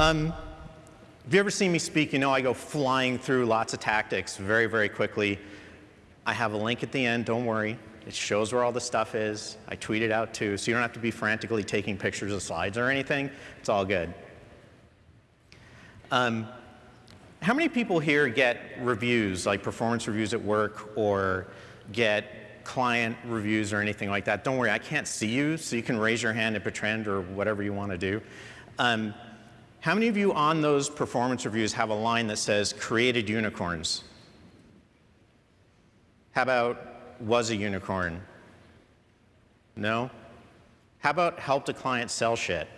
Um, if you ever seen me speak, you know I go flying through lots of tactics very, very quickly. I have a link at the end, don't worry. It shows where all the stuff is. I tweet it out too, so you don't have to be frantically taking pictures of slides or anything. It's all good. Um, how many people here get reviews, like performance reviews at work, or get client reviews or anything like that? Don't worry, I can't see you, so you can raise your hand at Bertrand or whatever you want to do. Um, how many of you on those performance reviews have a line that says created unicorns? How about was a unicorn? No? How about helped a client sell shit?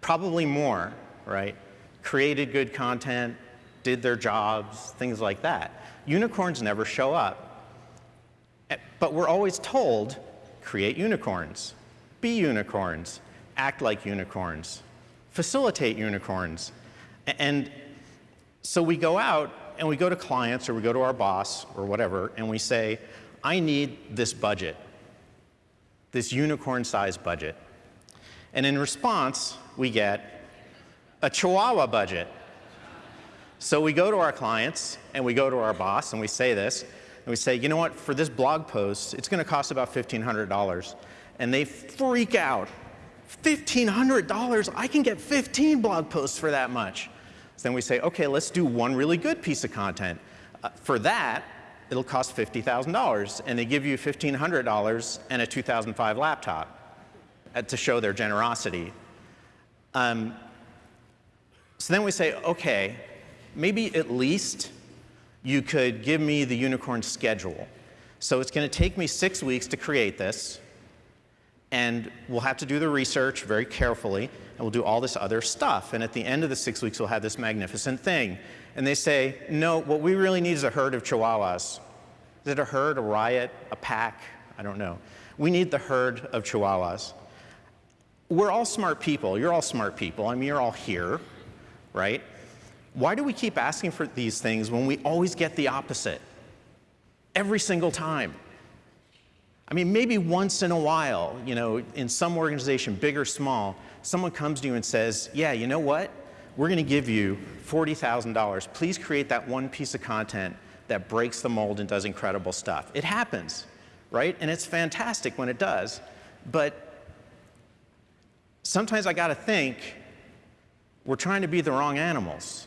Probably more, right? Created good content, did their jobs, things like that. Unicorns never show up. Eh, but we're always told, create unicorns, be unicorns, act like unicorns facilitate unicorns. And so we go out and we go to clients or we go to our boss or whatever and we say, I need this budget, this unicorn sized budget. And in response, we get a chihuahua budget. So we go to our clients and we go to our boss and we say this and we say, you know what, for this blog post, it's going to cost about $1,500. And they freak out $1,500, I can get 15 blog posts for that much. So then we say, okay, let's do one really good piece of content. Uh, for that, it'll cost $50,000, and they give you $1,500 and a 2005 laptop uh, to show their generosity. Um, so then we say, okay, maybe at least you could give me the unicorn schedule. So it's going to take me six weeks to create this and we'll have to do the research very carefully, and we'll do all this other stuff. And at the end of the six weeks, we'll have this magnificent thing. And they say, no, what we really need is a herd of chihuahuas. Is it a herd, a riot, a pack? I don't know. We need the herd of chihuahuas. We're all smart people. You're all smart people. I mean, you're all here, right? Why do we keep asking for these things when we always get the opposite? Every single time. I mean, maybe once in a while, you know, in some organization, big or small, someone comes to you and says, yeah, you know what? We're going to give you $40,000. Please create that one piece of content that breaks the mold and does incredible stuff. It happens, right? And it's fantastic when it does. But sometimes I got to think, we're trying to be the wrong animals.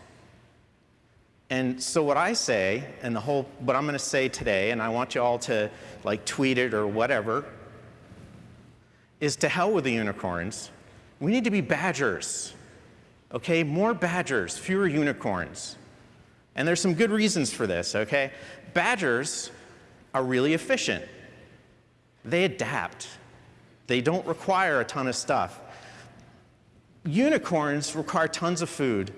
And so what I say, and the whole, what I'm going to say today, and I want you all to like tweet it or whatever, is to hell with the unicorns. We need to be badgers. Okay, more badgers, fewer unicorns. And there's some good reasons for this, okay? Badgers are really efficient. They adapt. They don't require a ton of stuff. Unicorns require tons of food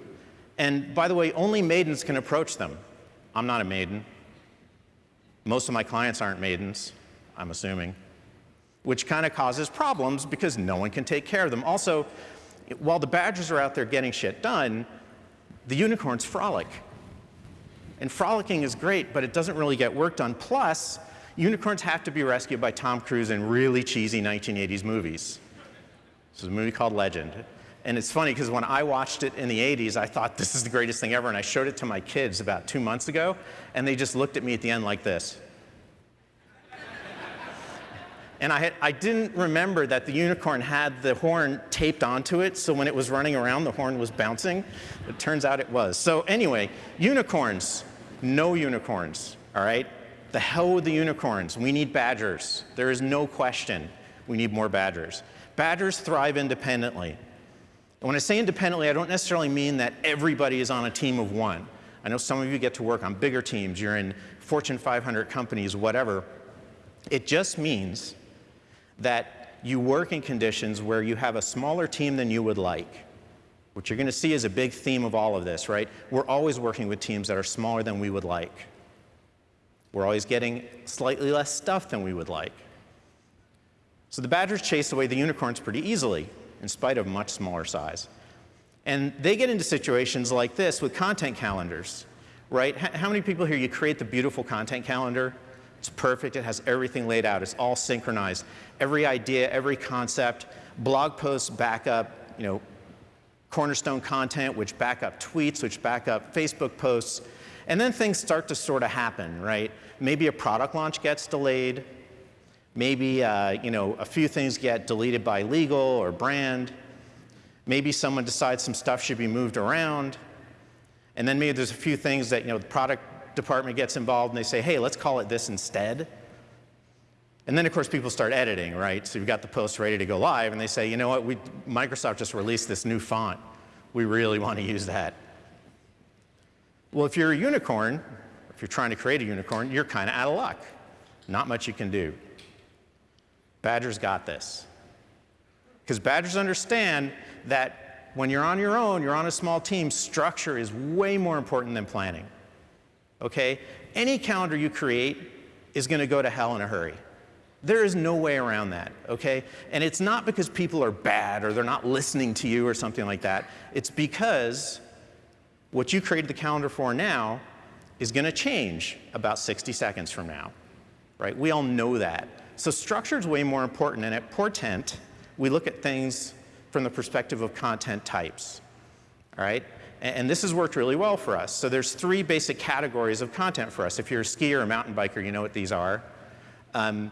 and by the way, only maidens can approach them. I'm not a maiden. Most of my clients aren't maidens, I'm assuming, which kind of causes problems because no one can take care of them. Also, while the badgers are out there getting shit done, the unicorns frolic. And frolicking is great, but it doesn't really get work done. Plus, unicorns have to be rescued by Tom Cruise in really cheesy 1980s movies. This is a movie called Legend. And it's funny because when I watched it in the 80s, I thought this is the greatest thing ever. And I showed it to my kids about two months ago, and they just looked at me at the end like this. and I, had, I didn't remember that the unicorn had the horn taped onto it, so when it was running around, the horn was bouncing. It turns out it was. So anyway, unicorns, no unicorns, all right? The hell with the unicorns. We need badgers. There is no question we need more badgers. Badgers thrive independently. And when I say independently, I don't necessarily mean that everybody is on a team of one. I know some of you get to work on bigger teams, you're in Fortune 500 companies, whatever. It just means that you work in conditions where you have a smaller team than you would like. What you're going to see is a big theme of all of this, right? We're always working with teams that are smaller than we would like. We're always getting slightly less stuff than we would like. So the badgers chase away the unicorns pretty easily in spite of much smaller size. And they get into situations like this with content calendars, right? How many people here, you create the beautiful content calendar? It's perfect, it has everything laid out, it's all synchronized. Every idea, every concept, blog posts, backup, you know, cornerstone content, which back up tweets, which back up Facebook posts. And then things start to sort of happen, right? Maybe a product launch gets delayed. Maybe uh, you know, a few things get deleted by legal or brand. Maybe someone decides some stuff should be moved around. And then maybe there's a few things that you know, the product department gets involved and they say, hey, let's call it this instead. And then, of course, people start editing, right? So you've got the post ready to go live, and they say, you know what, we, Microsoft just released this new font. We really want to use that. Well, if you're a unicorn, if you're trying to create a unicorn, you're kind of out of luck. Not much you can do. Badger's got this. Because Badgers understand that when you're on your own, you're on a small team, structure is way more important than planning. Okay? Any calendar you create is going to go to hell in a hurry. There is no way around that, okay? And it's not because people are bad or they're not listening to you or something like that. It's because what you created the calendar for now is going to change about 60 seconds from now, right? We all know that. So structure is way more important. And at Portent, we look at things from the perspective of content types, all right? And this has worked really well for us. So there's three basic categories of content for us. If you're a skier or a mountain biker, you know what these are. Um,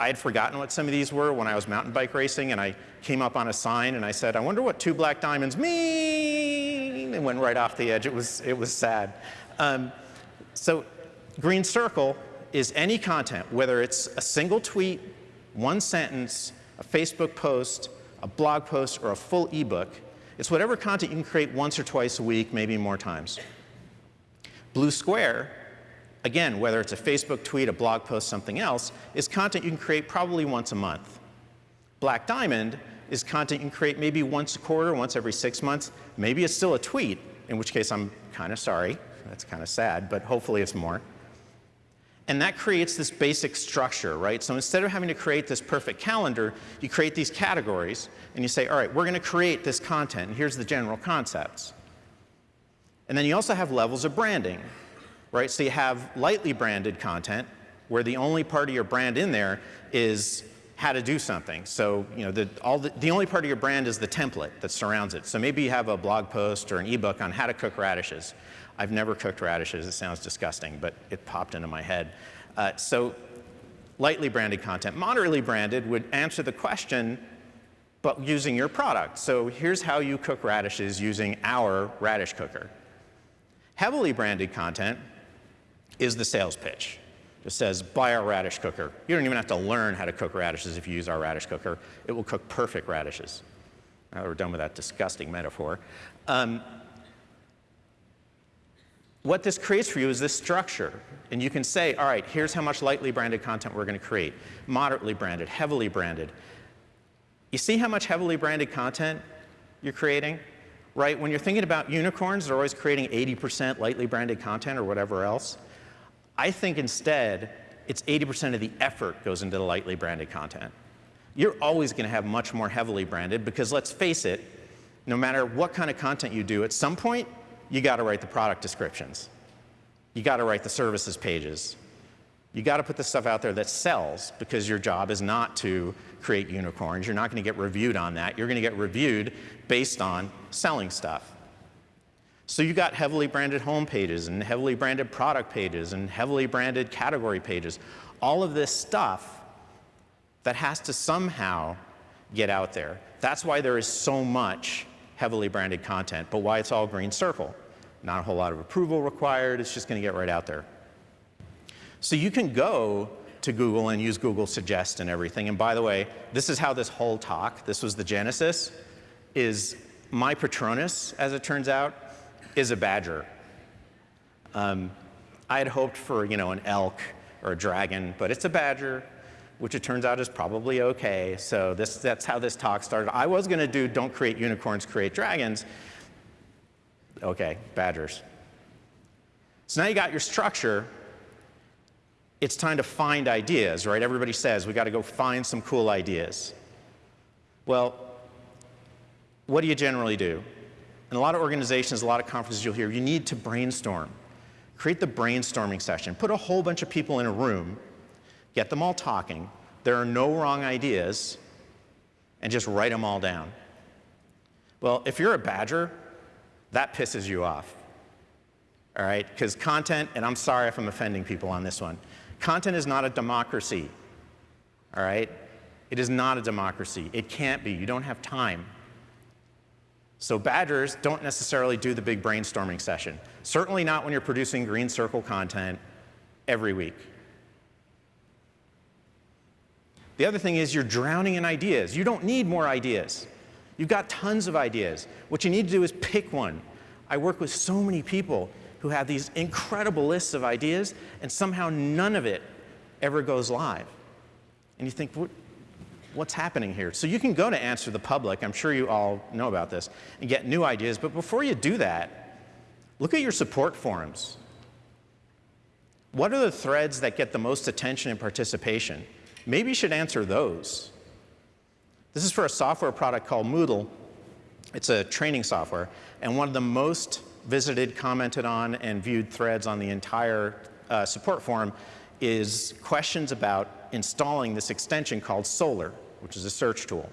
I had forgotten what some of these were when I was mountain bike racing, and I came up on a sign and I said, I wonder what two black diamonds mean, and went right off the edge. It was, it was sad. Um, so green circle is any content, whether it's a single tweet, one sentence, a Facebook post, a blog post, or a full ebook. It's whatever content you can create once or twice a week, maybe more times. Blue square again, whether it's a Facebook tweet, a blog post, something else, is content you can create probably once a month. Black Diamond is content you can create maybe once a quarter, once every six months. Maybe it's still a tweet, in which case I'm kind of sorry. That's kind of sad, but hopefully it's more. And that creates this basic structure, right? So instead of having to create this perfect calendar, you create these categories and you say, all right, we're going to create this content, here's the general concepts. And then you also have levels of branding right? So you have lightly branded content where the only part of your brand in there is how to do something. So, you know, the, all the, the only part of your brand is the template that surrounds it. So maybe you have a blog post or an ebook on how to cook radishes. I've never cooked radishes. It sounds disgusting, but it popped into my head. Uh, so lightly branded content. Moderately branded would answer the question, but using your product. So here's how you cook radishes using our radish cooker. Heavily branded content is the sales pitch. It says, buy our radish cooker. You don't even have to learn how to cook radishes if you use our radish cooker. It will cook perfect radishes. Now we're done with that disgusting metaphor. Um, what this creates for you is this structure. And you can say, all right, here's how much lightly branded content we're going to create. Moderately branded, heavily branded. You see how much heavily branded content you're creating? Right? When you're thinking about unicorns, they're always creating 80% lightly branded content or whatever else. I think instead, it's 80% of the effort goes into the lightly branded content. You're always going to have much more heavily branded because let's face it, no matter what kind of content you do, at some point, you got to write the product descriptions. You got to write the services pages. You got to put the stuff out there that sells because your job is not to create unicorns. You're not going to get reviewed on that. You're going to get reviewed based on selling stuff. So you got heavily branded home pages and heavily branded product pages and heavily branded category pages. All of this stuff that has to somehow get out there. That's why there is so much heavily branded content, but why it's all green circle. Not a whole lot of approval required, it's just gonna get right out there. So you can go to Google and use Google Suggest and everything. And by the way, this is how this whole talk, this was the genesis, is my Patronus, as it turns out, is a badger. Um, I had hoped for, you know, an elk or a dragon, but it's a badger, which it turns out is probably okay. So this, that's how this talk started. I was going to do don't create unicorns, create dragons. Okay, badgers. So now you got your structure. It's time to find ideas, right? Everybody says we got to go find some cool ideas. Well, what do you generally do? In a lot of organizations, a lot of conferences you'll hear, you need to brainstorm. Create the brainstorming session. Put a whole bunch of people in a room, get them all talking. There are no wrong ideas, and just write them all down. Well, if you're a badger, that pisses you off. All right? Because content, and I'm sorry if I'm offending people on this one, content is not a democracy. All right? It is not a democracy. It can't be. You don't have time. So badgers don't necessarily do the big brainstorming session. Certainly not when you're producing green circle content every week. The other thing is you're drowning in ideas. You don't need more ideas. You've got tons of ideas. What you need to do is pick one. I work with so many people who have these incredible lists of ideas, and somehow none of it ever goes live. And you think, what, what's happening here? So you can go to Answer the Public, I'm sure you all know about this, and get new ideas, but before you do that, look at your support forums. What are the threads that get the most attention and participation? Maybe you should answer those. This is for a software product called Moodle. It's a training software, and one of the most visited, commented on, and viewed threads on the entire uh, support forum is questions about installing this extension called Solr, which is a search tool.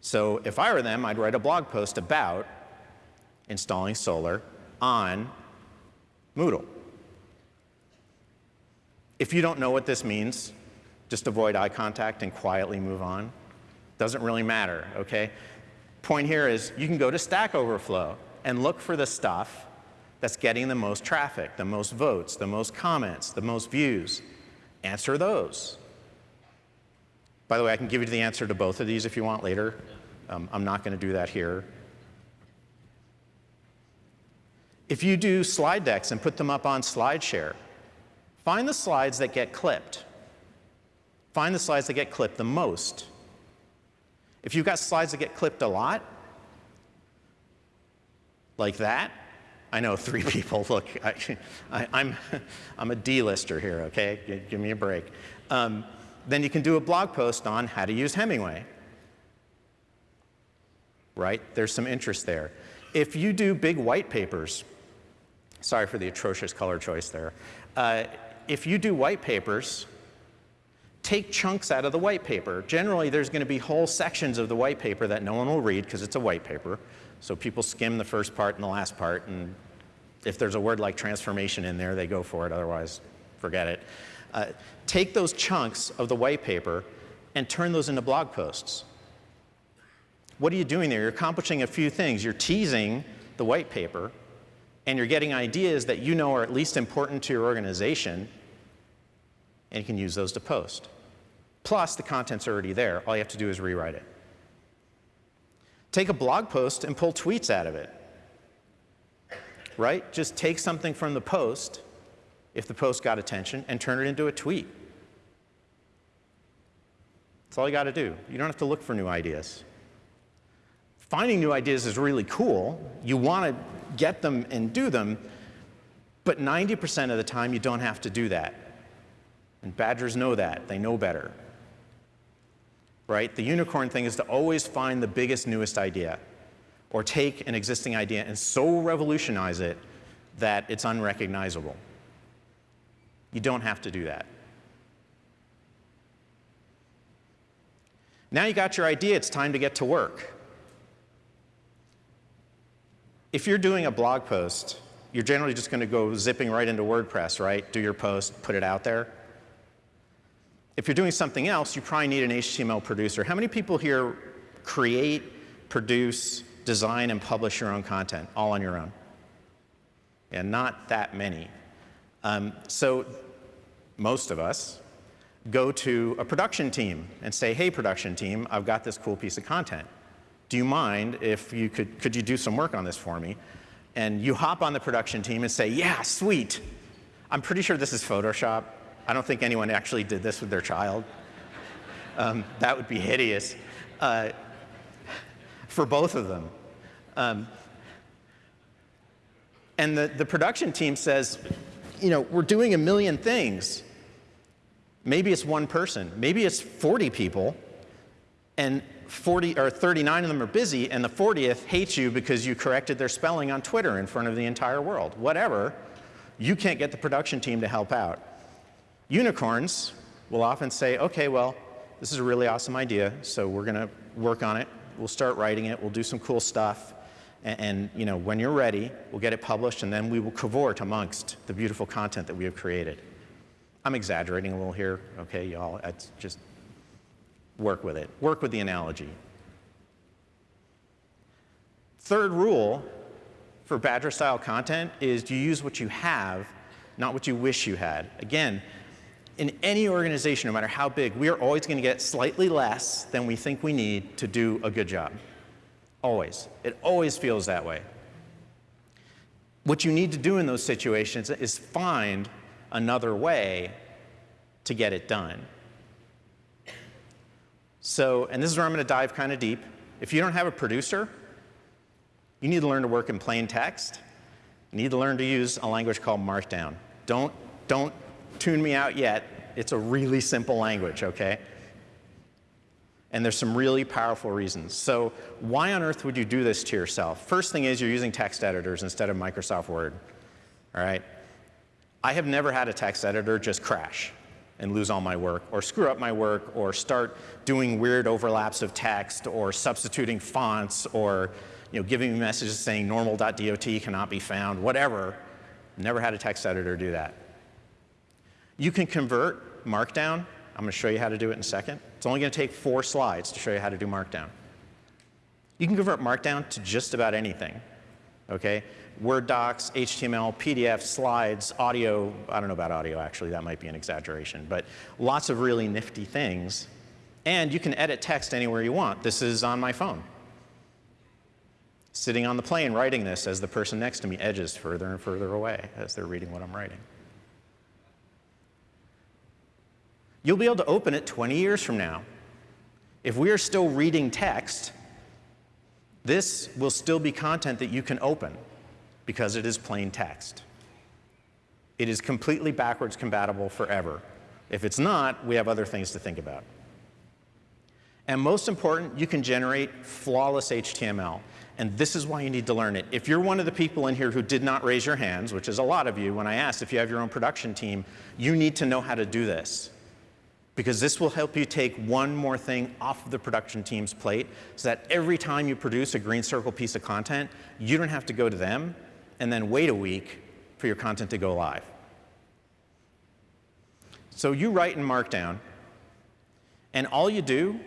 So if I were them, I'd write a blog post about installing Solr on Moodle. If you don't know what this means, just avoid eye contact and quietly move on. Doesn't really matter, okay? Point here is you can go to Stack Overflow and look for the stuff that's getting the most traffic, the most votes, the most comments, the most views. Answer those. By the way, I can give you the answer to both of these if you want later. Um, I'm not going to do that here. If you do slide decks and put them up on SlideShare, find the slides that get clipped. Find the slides that get clipped the most. If you've got slides that get clipped a lot, like that, I know three people. Look, I, am I'm, I'm a D-lister here, okay? Give, give me a break. Um, then you can do a blog post on how to use Hemingway. Right? There's some interest there. If you do big white papers, sorry for the atrocious color choice there. Uh, if you do white papers, take chunks out of the white paper. Generally, there's going to be whole sections of the white paper that no one will read because it's a white paper. So people skim the first part and the last part, and if there's a word like transformation in there, they go for it, otherwise forget it. Uh, take those chunks of the white paper and turn those into blog posts. What are you doing there? You're accomplishing a few things. You're teasing the white paper, and you're getting ideas that you know are at least important to your organization, and you can use those to post. Plus, the content's already there. All you have to do is rewrite it. Take a blog post and pull tweets out of it. Right? Just take something from the post, if the post got attention, and turn it into a tweet. That's all you got to do. You don't have to look for new ideas. Finding new ideas is really cool. You want to get them and do them, but 90% of the time you don't have to do that. And badgers know that. They know better right? The unicorn thing is to always find the biggest, newest idea or take an existing idea and so revolutionize it that it's unrecognizable. You don't have to do that. Now you got your idea, it's time to get to work. If you're doing a blog post, you're generally just going to go zipping right into WordPress, right? Do your post, put it out there. If you're doing something else, you probably need an HTML producer. How many people here create, produce, design, and publish your own content all on your own? Yeah, not that many. Um, so most of us go to a production team and say, hey, production team, I've got this cool piece of content. Do you mind if you could, could you do some work on this for me? And you hop on the production team and say, yeah, sweet. I'm pretty sure this is Photoshop. I don't think anyone actually did this with their child. Um, that would be hideous uh, for both of them. Um, and the, the production team says, you know, we're doing a million things. Maybe it's one person, maybe it's 40 people, and 40 or 39 of them are busy, and the 40th hates you because you corrected their spelling on Twitter in front of the entire world. Whatever, you can't get the production team to help out. Unicorns will often say, okay, well, this is a really awesome idea, so we're going to work on it. we'll start writing it, we'll do some cool stuff, and, and, you know, when you're ready, we'll get it published, and then we will cavort amongst the beautiful content that we have created. I'm exaggerating a little here, okay, y'all. Just work with it. Work with the analogy. Third rule for Badger style content is you use what you have, not what you wish you had. Again, in any organization, no matter how big, we are always going to get slightly less than we think we need to do a good job. Always. It always feels that way. What you need to do in those situations is find another way to get it done. So, and this is where I'm going to dive kind of deep. If you don't have a producer, you need to learn to work in plain text. You need to learn to use a language called Markdown. Don't, don't tune me out yet. It's a really simple language, okay? And there's some really powerful reasons. So why on earth would you do this to yourself? First thing is you're using text editors instead of Microsoft Word, all right? I have never had a text editor just crash and lose all my work, or screw up my work, or start doing weird overlaps of text, or substituting fonts, or you know, giving me messages saying normal.dot cannot be found, whatever. Never had a text editor do that. You can convert Markdown. I'm going to show you how to do it in a second. It's only going to take four slides to show you how to do Markdown. You can convert Markdown to just about anything. Okay? Word docs, HTML, PDF, slides, audio. I don't know about audio, actually. That might be an exaggeration. But lots of really nifty things. And you can edit text anywhere you want. This is on my phone. Sitting on the plane writing this as the person next to me edges further and further away as they're reading what I'm writing. You'll be able to open it 20 years from now. If we are still reading text, this will still be content that you can open because it is plain text. It is completely backwards compatible forever. If it's not, we have other things to think about. And most important, you can generate flawless HTML. And this is why you need to learn it. If you're one of the people in here who did not raise your hands, which is a lot of you, when I asked if you have your own production team, you need to know how to do this. Because this will help you take one more thing off of the production team's plate so that every time you produce a green circle piece of content, you don't have to go to them and then wait a week for your content to go live. So you write in Markdown, and all you do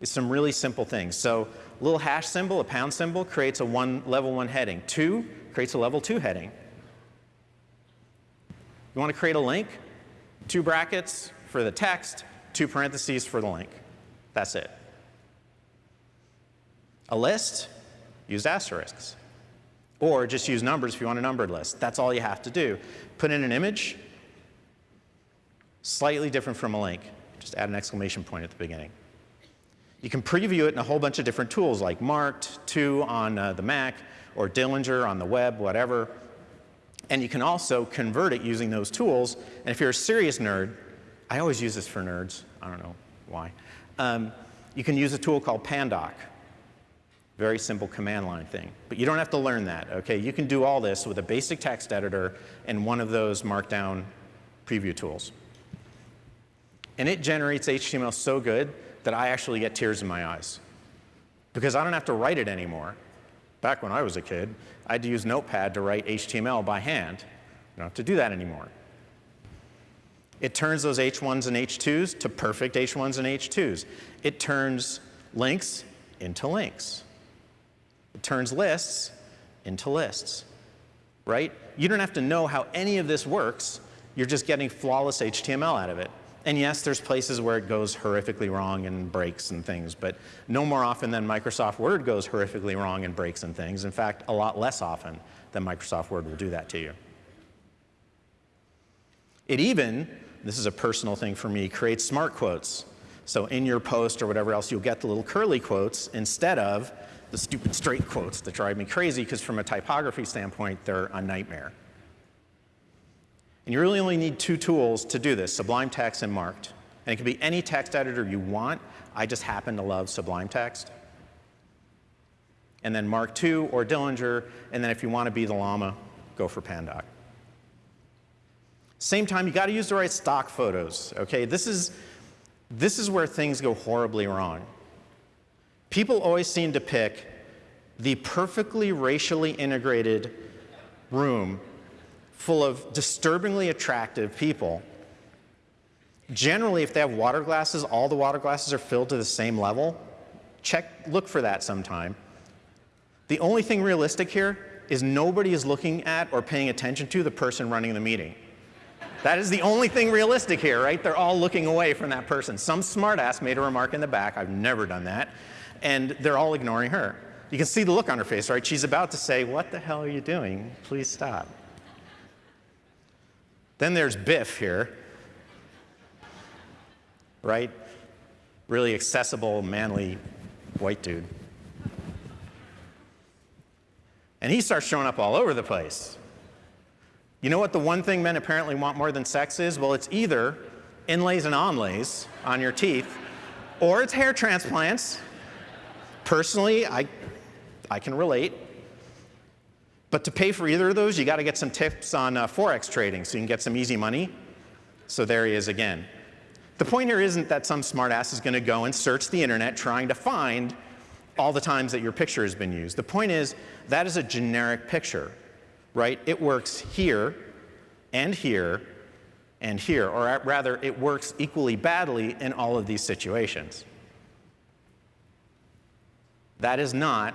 is some really simple things. So a little hash symbol, a pound symbol, creates a one, level one heading. Two creates a level two heading. You want to create a link? Two brackets for the text, two parentheses for the link. That's it. A list, use asterisks. Or just use numbers if you want a numbered list. That's all you have to do. Put in an image, slightly different from a link. Just add an exclamation point at the beginning. You can preview it in a whole bunch of different tools like Marked, 2 on uh, the Mac, or Dillinger on the web, whatever. And you can also convert it using those tools. And if you're a serious nerd, I always use this for nerds. I don't know why. Um, you can use a tool called Pandoc. Very simple command line thing. But you don't have to learn that, okay? You can do all this with a basic text editor and one of those markdown preview tools. And it generates HTML so good that I actually get tears in my eyes. Because I don't have to write it anymore. Back when I was a kid, I had to use Notepad to write HTML by hand. I don't have to do that anymore. It turns those H1s and H2s to perfect H1s and H2s. It turns links into links. It turns lists into lists, right? You don't have to know how any of this works. You're just getting flawless HTML out of it. And yes, there's places where it goes horrifically wrong and breaks and things, but no more often than Microsoft Word goes horrifically wrong and breaks and things. In fact, a lot less often than Microsoft Word will do that to you. It even, this is a personal thing for me, create smart quotes. So in your post or whatever else, you'll get the little curly quotes instead of the stupid straight quotes that drive me crazy because from a typography standpoint, they're a nightmare. And you really only need two tools to do this, Sublime Text and Marked. And it can be any text editor you want. I just happen to love Sublime Text. And then Mark II or Dillinger, and then if you want to be the llama, go for Pandoc. Same time, you got to use the right stock photos, okay? This is, this is where things go horribly wrong. People always seem to pick the perfectly racially integrated room full of disturbingly attractive people. Generally, if they have water glasses, all the water glasses are filled to the same level. Check, look for that sometime. The only thing realistic here is nobody is looking at or paying attention to the person running the meeting. That is the only thing realistic here, right? They're all looking away from that person. Some smartass made a remark in the back. I've never done that. And they're all ignoring her. You can see the look on her face, right? She's about to say, what the hell are you doing? Please stop. Then there's Biff here, right? Really accessible, manly white dude. And he starts showing up all over the place. You know what the one thing men apparently want more than sex is? Well, it's either inlays and onlays on your teeth, or it's hair transplants. Personally, I, I can relate. But to pay for either of those, you got to get some tips on uh, Forex trading so you can get some easy money. So there he is again. The point here isn't that some smartass is going to go and search the internet trying to find all the times that your picture has been used. The point is that is a generic picture right? It works here and here and here, or rather, it works equally badly in all of these situations. That is not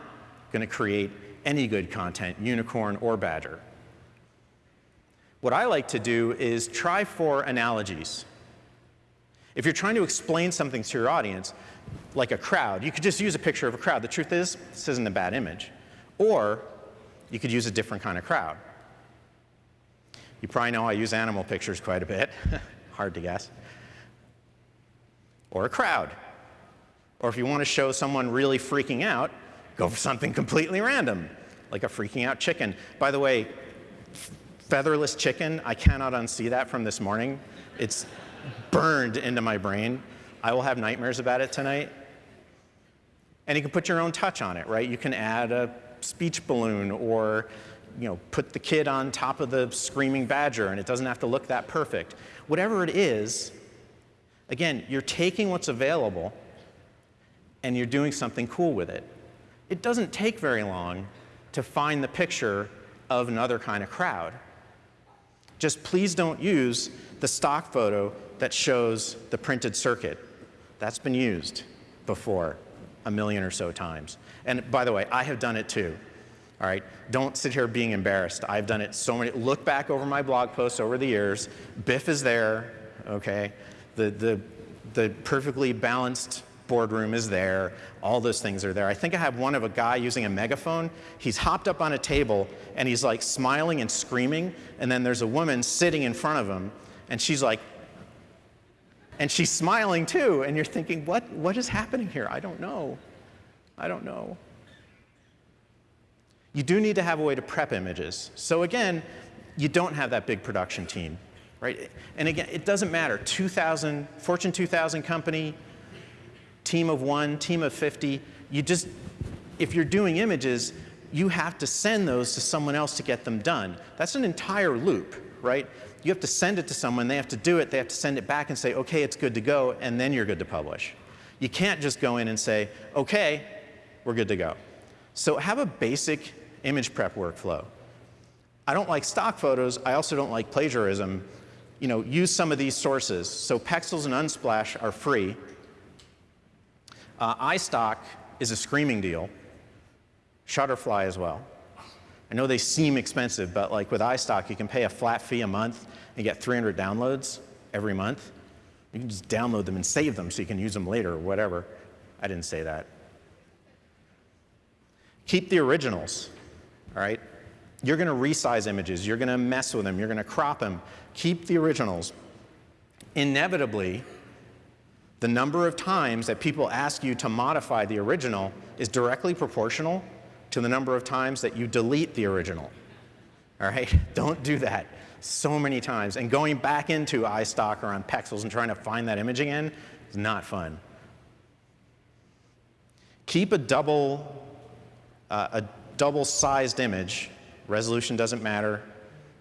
going to create any good content, unicorn or badger. What I like to do is try for analogies. If you're trying to explain something to your audience, like a crowd, you could just use a picture of a crowd. The truth is, this isn't a bad image. Or you could use a different kind of crowd. You probably know I use animal pictures quite a bit. Hard to guess. Or a crowd. Or if you want to show someone really freaking out, go for something completely random, like a freaking out chicken. By the way, featherless chicken, I cannot unsee that from this morning. It's burned into my brain. I will have nightmares about it tonight. And you can put your own touch on it, right? You can add a speech balloon or you know, put the kid on top of the screaming badger and it doesn't have to look that perfect. Whatever it is, again, you're taking what's available and you're doing something cool with it. It doesn't take very long to find the picture of another kind of crowd. Just please don't use the stock photo that shows the printed circuit. That's been used before a million or so times. And by the way, I have done it too. All right, don't sit here being embarrassed. I've done it so many. Look back over my blog posts over the years. Biff is there. Okay, the the the perfectly balanced boardroom is there. All those things are there. I think I have one of a guy using a megaphone. He's hopped up on a table and he's like smiling and screaming. And then there's a woman sitting in front of him and she's like, and she's smiling too. And you're thinking, what, what is happening here? I don't know. I don't know you do need to have a way to prep images. So again, you don't have that big production team, right? And again, it doesn't matter. 2,000, Fortune 2000 company, team of one, team of 50. You just, if you're doing images, you have to send those to someone else to get them done. That's an entire loop, right? You have to send it to someone, they have to do it, they have to send it back and say, okay, it's good to go, and then you're good to publish. You can't just go in and say, okay, we're good to go. So have a basic image prep workflow. I don't like stock photos. I also don't like plagiarism. You know, use some of these sources. So Pexels and Unsplash are free. Uh, iStock is a screaming deal. Shutterfly as well. I know they seem expensive, but like with iStock, you can pay a flat fee a month and get 300 downloads every month. You can just download them and save them so you can use them later or whatever. I didn't say that. Keep the originals all right? You're going to resize images. You're going to mess with them. You're going to crop them. Keep the originals. Inevitably, the number of times that people ask you to modify the original is directly proportional to the number of times that you delete the original. All right? Don't do that so many times. And going back into iStock or on Pexels and trying to find that image again is not fun. Keep a double, uh, a double-sized image. Resolution doesn't matter,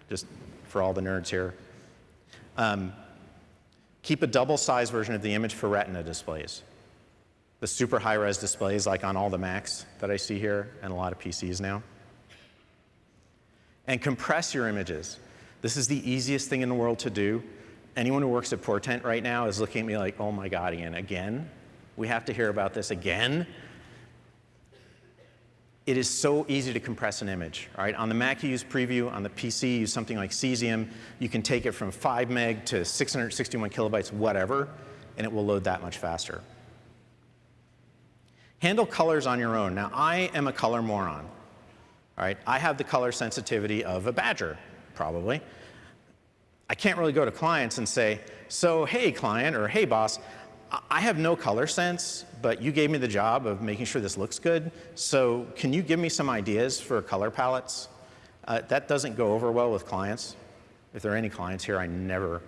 just for all the nerds here. Um, keep a double-sized version of the image for retina displays. the super high-res displays like on all the Macs that I see here and a lot of PCs now. And compress your images. This is the easiest thing in the world to do. Anyone who works at Portent right now is looking at me like, oh my God, Ian, again? We have to hear about this again? It is so easy to compress an image, right? On the Mac, you use Preview. On the PC, you use something like Caesium. You can take it from 5 meg to 661 kilobytes, whatever, and it will load that much faster. Handle colors on your own. Now, I am a color moron. All right, I have the color sensitivity of a badger, probably. I can't really go to clients and say, so hey client or hey boss, I have no color sense, but you gave me the job of making sure this looks good, so can you give me some ideas for color palettes? Uh, that doesn't go over well with clients. If there are any clients here, I never,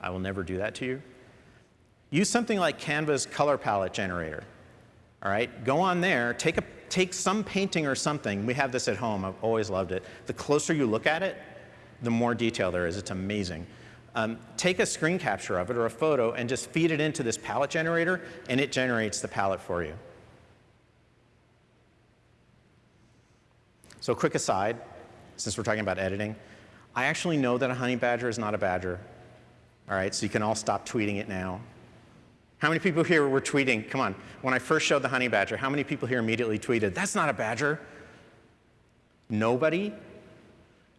I will never do that to you. Use something like Canva's color palette generator. All right, go on there, take, a, take some painting or something. We have this at home, I've always loved it. The closer you look at it, the more detail there is, it's amazing. Um, take a screen capture of it or a photo and just feed it into this palette generator and it generates the palette for you. So quick aside, since we're talking about editing, I actually know that a honey badger is not a badger. All right, so you can all stop tweeting it now. How many people here were tweeting? Come on. When I first showed the honey badger, how many people here immediately tweeted, that's not a badger? Nobody?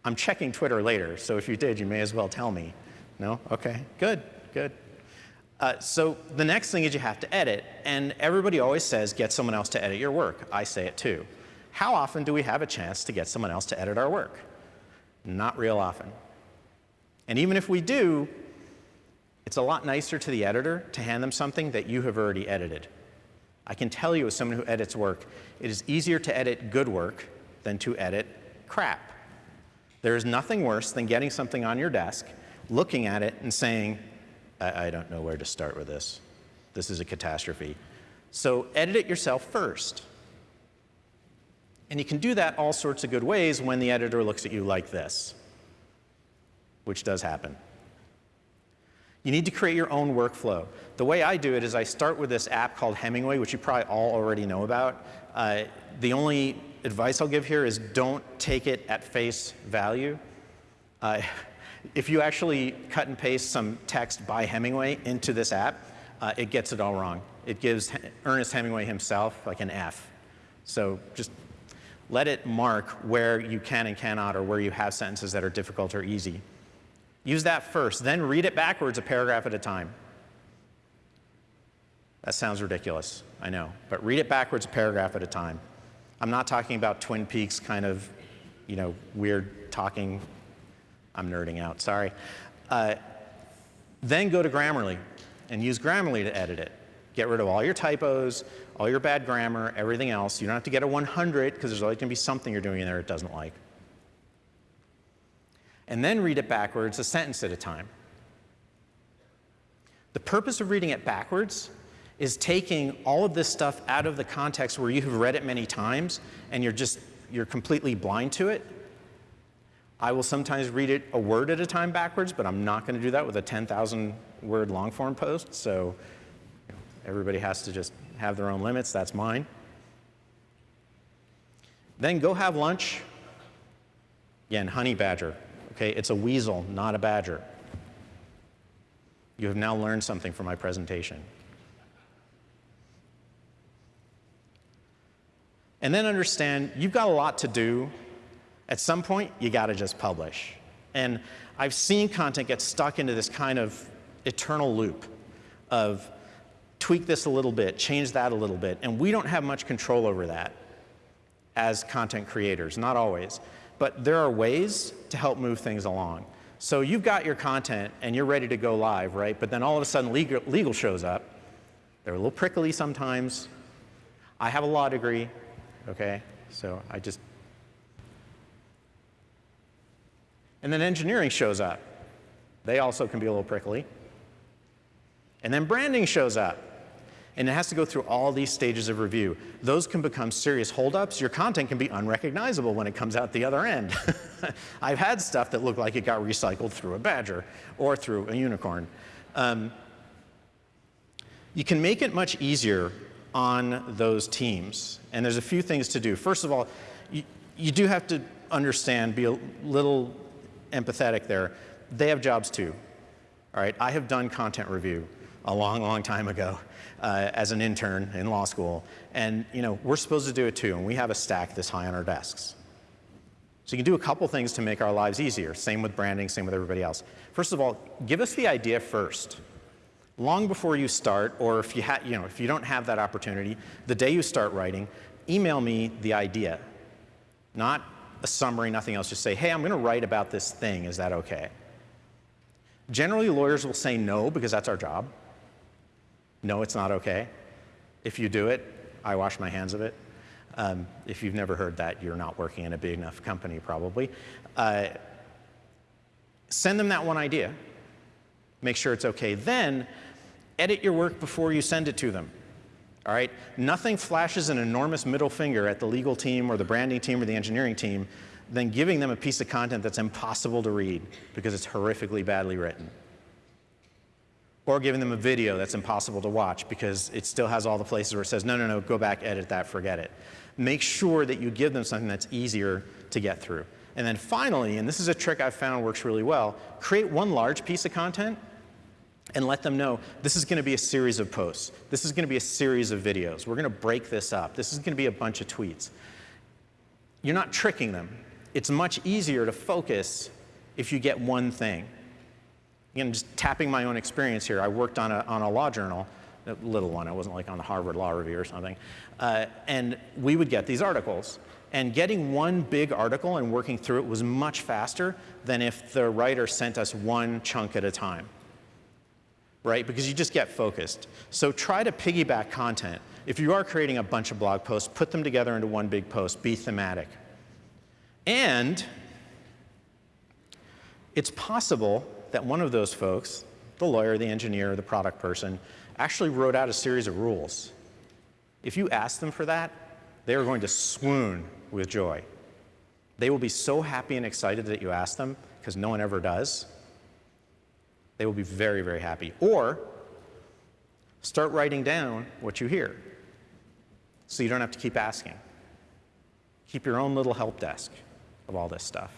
I'm checking Twitter later, so if you did, you may as well tell me. No? Okay, good, good. Uh, so the next thing is you have to edit, and everybody always says get someone else to edit your work. I say it too. How often do we have a chance to get someone else to edit our work? Not real often. And even if we do, it's a lot nicer to the editor to hand them something that you have already edited. I can tell you as someone who edits work, it is easier to edit good work than to edit crap. There is nothing worse than getting something on your desk, looking at it and saying, I, I don't know where to start with this. This is a catastrophe. So edit it yourself first. And you can do that all sorts of good ways when the editor looks at you like this, which does happen. You need to create your own workflow. The way I do it is I start with this app called Hemingway, which you probably all already know about. Uh, the only advice I'll give here is don't take it at face value. Uh, if you actually cut and paste some text by Hemingway into this app, uh, it gets it all wrong. It gives Ernest Hemingway himself like an F. So just let it mark where you can and cannot or where you have sentences that are difficult or easy. Use that first, then read it backwards a paragraph at a time. That sounds ridiculous, I know, but read it backwards a paragraph at a time. I'm not talking about Twin Peaks kind of, you know, weird talking. I'm nerding out, sorry. Uh, then go to Grammarly and use Grammarly to edit it. Get rid of all your typos, all your bad grammar, everything else. You don't have to get a 100 because there's always going to be something you're doing in there it doesn't like and then read it backwards a sentence at a time. The purpose of reading it backwards is taking all of this stuff out of the context where you have read it many times and you're just, you're completely blind to it. I will sometimes read it a word at a time backwards, but I'm not going to do that with a 10,000 word long form post. So everybody has to just have their own limits. That's mine. Then go have lunch. Again, honey badger. Okay, it's a weasel, not a badger. You have now learned something from my presentation. And then understand you've got a lot to do. At some point, you got to just publish. And I've seen content get stuck into this kind of eternal loop of tweak this a little bit, change that a little bit, and we don't have much control over that as content creators, not always but there are ways to help move things along. So you've got your content and you're ready to go live, right? But then all of a sudden legal, legal shows up. They're a little prickly sometimes. I have a law degree, okay? So I just. And then engineering shows up. They also can be a little prickly. And then branding shows up and it has to go through all these stages of review. Those can become serious holdups. Your content can be unrecognizable when it comes out the other end. I've had stuff that looked like it got recycled through a badger or through a unicorn. Um, You can make it much easier on those teams. And there's a few things to do. First of all, you, you do have to understand, be a little empathetic there. They have jobs too. All right, I have done content review a long, long time ago uh, as an intern in law school. And you know, we're supposed to do it too, and we have a stack this high on our desks. So you can do a couple things to make our lives easier. Same with branding, same with everybody else. First of all, give us the idea first. Long before you start, or if you, you know, if you don't have that opportunity, the day you start writing, email me the idea. Not a summary, nothing else. Just say, hey, I'm going to write about this thing. Is that okay? Generally, lawyers will say no because that's our job. No, it's not okay. If you do it, I wash my hands of it. Um, if you've never heard that, you're not working in a big enough company, probably. Uh, send them that one idea. Make sure it's okay. Then, edit your work before you send it to them. All right? Nothing flashes an enormous middle finger at the legal team or the branding team or the engineering team than giving them a piece of content that's impossible to read because it's horrifically badly written or giving them a video that's impossible to watch because it still has all the places where it says, no, no, no, go back, edit that, forget it. Make sure that you give them something that's easier to get through. And then finally, and this is a trick I've found works really well, create one large piece of content and let them know this is going to be a series of posts. This is going to be a series of videos. We're going to break this up. This is going to be a bunch of tweets. You're not tricking them. It's much easier to focus if you get one thing. Again, just tapping my own experience here, I worked on a, on a law journal, a little one, it wasn't like on the Harvard Law Review or something, uh, and we would get these articles. And getting one big article and working through it was much faster than if the writer sent us one chunk at a time, right? Because you just get focused. So try to piggyback content. If you are creating a bunch of blog posts, put them together into one big post, be thematic. And it's possible that one of those folks, the lawyer, the engineer, the product person, actually wrote out a series of rules. If you ask them for that, they are going to swoon with joy. They will be so happy and excited that you asked them, because no one ever does. They will be very, very happy. Or start writing down what you hear so you don't have to keep asking. Keep your own little help desk of all this stuff.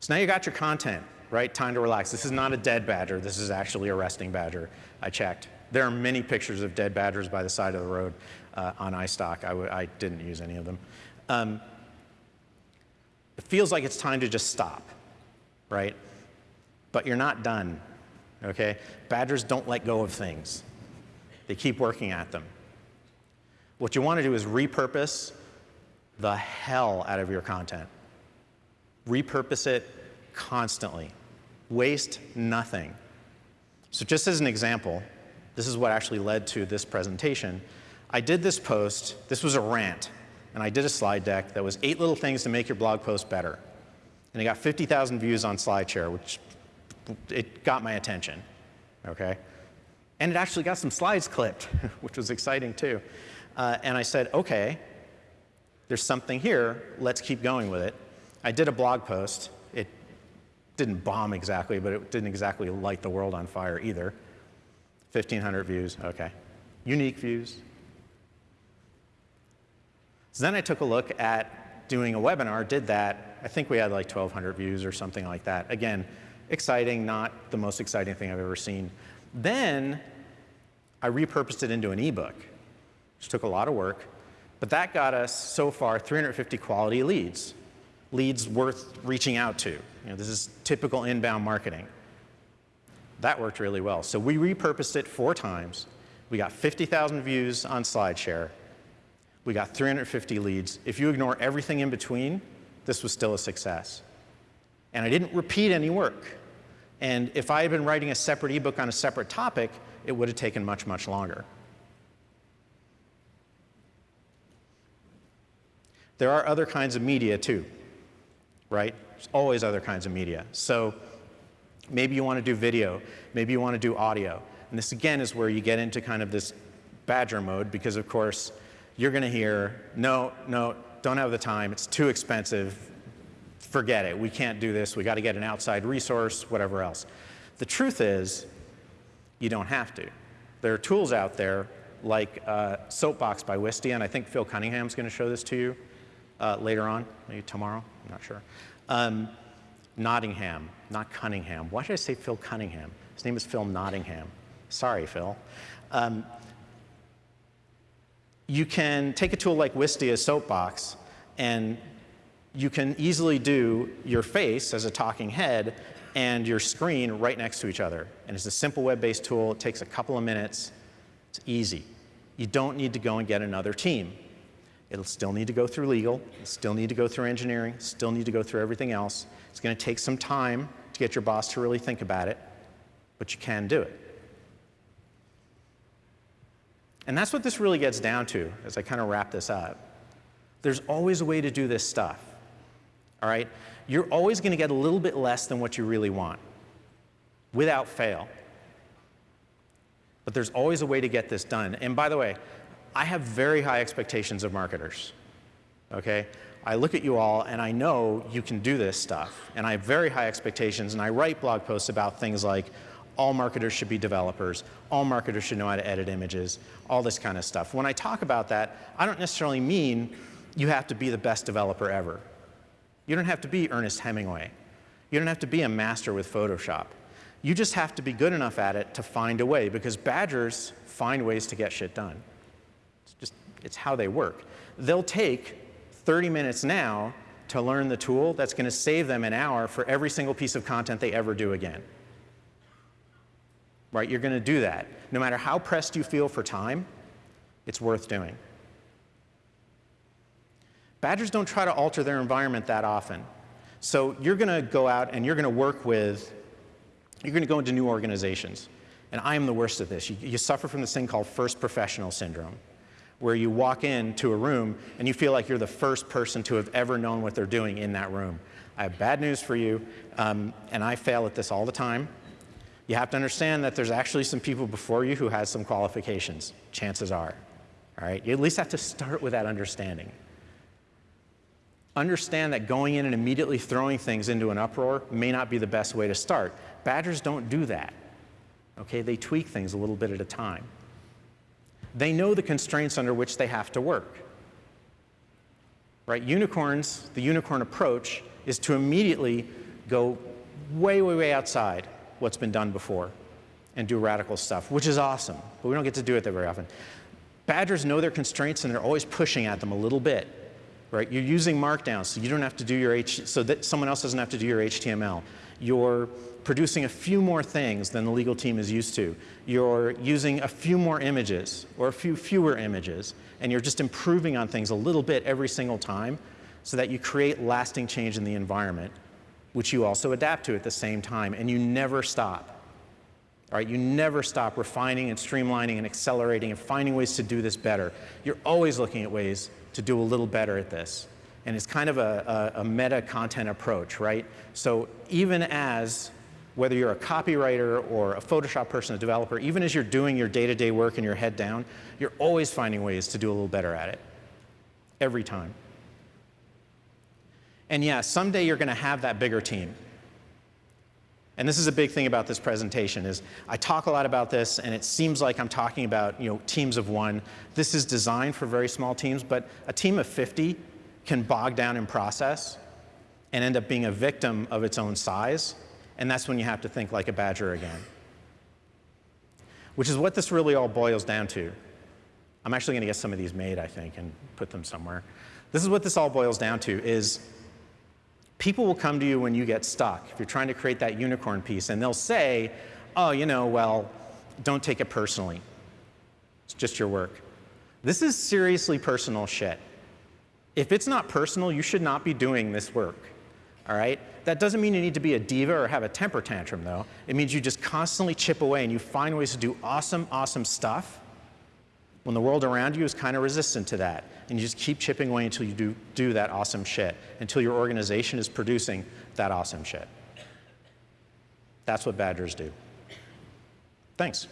So now you got your content, right? Time to relax. This is not a dead badger. This is actually a resting badger. I checked. There are many pictures of dead badgers by the side of the road uh, on iStock. I, I didn't use any of them. Um, it feels like it's time to just stop, right? But you're not done, okay? Badgers don't let go of things. They keep working at them. What you want to do is repurpose the hell out of your content repurpose it constantly. Waste nothing. So just as an example, this is what actually led to this presentation. I did this post, this was a rant, and I did a slide deck that was eight little things to make your blog post better. And it got 50,000 views on SlideShare, which it got my attention, okay? And it actually got some slides clipped, which was exciting too. Uh, and I said, okay, there's something here, let's keep going with it. I did a blog post. It didn't bomb exactly, but it didn't exactly light the world on fire either. 1,500 views, okay. Unique views. So then I took a look at doing a webinar, did that. I think we had like 1,200 views or something like that. Again, exciting, not the most exciting thing I've ever seen. Then I repurposed it into an ebook, which took a lot of work, but that got us so far 350 quality leads leads worth reaching out to. You know, this is typical inbound marketing. That worked really well. So we repurposed it four times. We got 50,000 views on SlideShare. We got 350 leads. If you ignore everything in between, this was still a success. And I didn't repeat any work. And if I had been writing a separate ebook on a separate topic, it would have taken much, much longer. There are other kinds of media too right? There's always other kinds of media. So maybe you want to do video, maybe you want to do audio. And this again is where you get into kind of this badger mode because of course you're going to hear, no, no, don't have the time, it's too expensive, forget it, we can't do this, we got to get an outside resource, whatever else. The truth is, You don't have to. There are tools out there like uh, Soapbox by Wistia, and I think Phil Cunningham's going to show this to you uh, later on, maybe tomorrow, I'm not sure. Um, Nottingham, not Cunningham. Why did I say Phil Cunningham? His name is Phil Nottingham. Sorry, Phil. Um, you can take a tool like Wistia Soapbox, and you can easily do your face as a talking head and your screen right next to each other. And it's a simple web-based tool. It takes a couple of minutes. It's easy. You don't need to go and get another team. It'll still need to go through legal, it'll still need to go through engineering, still need to go through everything else. It's going to take some time to get your boss to really think about it, but you can do it. And that's what this really gets down to as I kind of wrap this up. There's always a way to do this stuff. All right? You're always going to get a little bit less than what you really want, without fail. But there's always a way to get this done. And by the way, I have very high expectations of marketers. Okay? I look at you all and I know you can do this stuff. And I have very high expectations and I write blog posts about things like all marketers should be developers, all marketers should know how to edit images, all this kind of stuff. When I talk about that, I don't necessarily mean you have to be the best developer ever. You don't have to be Ernest Hemingway. You don't have to be a master with Photoshop. You just have to be good enough at it to find a way because badgers find ways to get shit done. It's just, it's how they work. They'll take 30 minutes now to learn the tool that's going to save them an hour for every single piece of content they ever do again. Right? You're going to do that. No matter how pressed you feel for time, it's worth doing. Badgers don't try to alter their environment that often. So you're going to go out and you're going to work with, you're going to go into new organizations. And I am the worst at this. You, you suffer from this thing called first professional syndrome, where you walk into a room and you feel like you're the first person to have ever known what they're doing in that room. I have bad news for you, um, and I fail at this all the time. You have to understand that there's actually some people before you who has some qualifications, chances are. All right? You at least have to start with that understanding understand that going in and immediately throwing things into an uproar may not be the best way to start. Badgers don't do that. Okay, they tweak things a little bit at a time. They know the constraints under which they have to work. Right? Unicorns, the unicorn approach is to immediately go way, way, way outside what's been done before and do radical stuff, which is awesome, but we don't get to do it that very often. Badgers know their constraints and they're always pushing at them a little bit right? You're using Markdown, so you don't have to do your H, so that someone else doesn't have to do your HTML. You're producing a few more things than the legal team is used to. You're using a few more images or a few fewer images, and you're just improving on things a little bit every single time so that you create lasting change in the environment, which you also adapt to at the same time, and you never stop. All right, you never stop refining and streamlining and accelerating and finding ways to do this better. You're always looking at ways to do a little better at this. And it's kind of a, a, a meta content approach, right? So even as whether you're a copywriter or a Photoshop person, a developer, even as you're doing your day-to-day -day work and your head down, you're always finding ways to do a little better at it, every time. And yeah, someday you're going to have that bigger team. And this is a big thing about this presentation is I talk a lot about this and it seems like I'm talking about you know, teams of one. This is designed for very small teams, but a team of 50 can bog down in process and end up being a victim of its own size. And that's when you have to think like a badger again. Which is what this really all boils down to. I'm actually going to get some of these made, I think, and put them somewhere. This is what this all boils down to is People will come to you when you get stuck, if you're trying to create that unicorn piece, and they'll say, oh, you know, well, don't take it personally. It's just your work. This is seriously personal shit. If it's not personal, you should not be doing this work. All right? That doesn't mean you need to be a diva or have a temper tantrum, though. It means you just constantly chip away and you find ways to do awesome, awesome stuff when the world around you is kind of resistant to that. And you just keep chipping away until you do, do that awesome shit, until your organization is producing that awesome shit. That's what badgers do. Thanks.